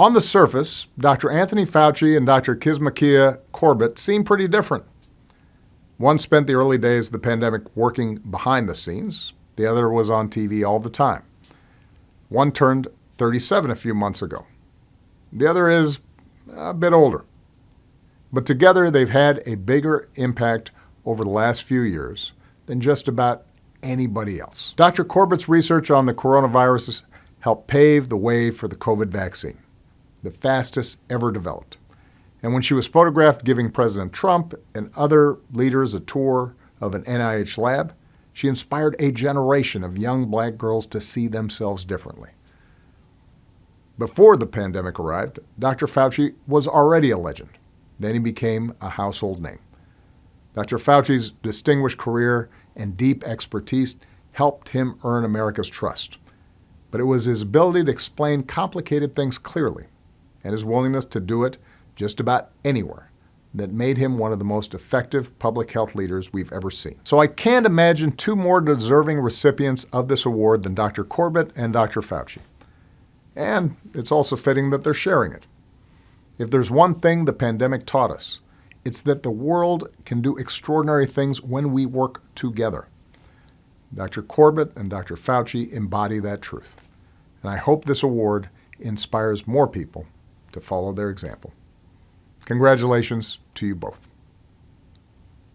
On the surface, Dr. Anthony Fauci and Dr. Kizzmekia Corbett seem pretty different. One spent the early days of the pandemic working behind the scenes. The other was on TV all the time. One turned 37 a few months ago. The other is a bit older. But together they've had a bigger impact over the last few years than just about anybody else. Dr. Corbett's research on the coronavirus helped pave the way for the COVID vaccine the fastest ever developed. And when she was photographed giving President Trump and other leaders a tour of an NIH lab, she inspired a generation of young black girls to see themselves differently. Before the pandemic arrived, Dr. Fauci was already a legend. Then he became a household name. Dr. Fauci's distinguished career and deep expertise helped him earn America's trust. But it was his ability to explain complicated things clearly and his willingness to do it just about anywhere that made him one of the most effective public health leaders we've ever seen. So I can't imagine two more deserving recipients of this award than Dr. Corbett and Dr. Fauci. And it's also fitting that they're sharing it. If there's one thing the pandemic taught us, it's that the world can do extraordinary things when we work together. Dr. Corbett and Dr. Fauci embody that truth. And I hope this award inspires more people to follow their example. Congratulations to you both.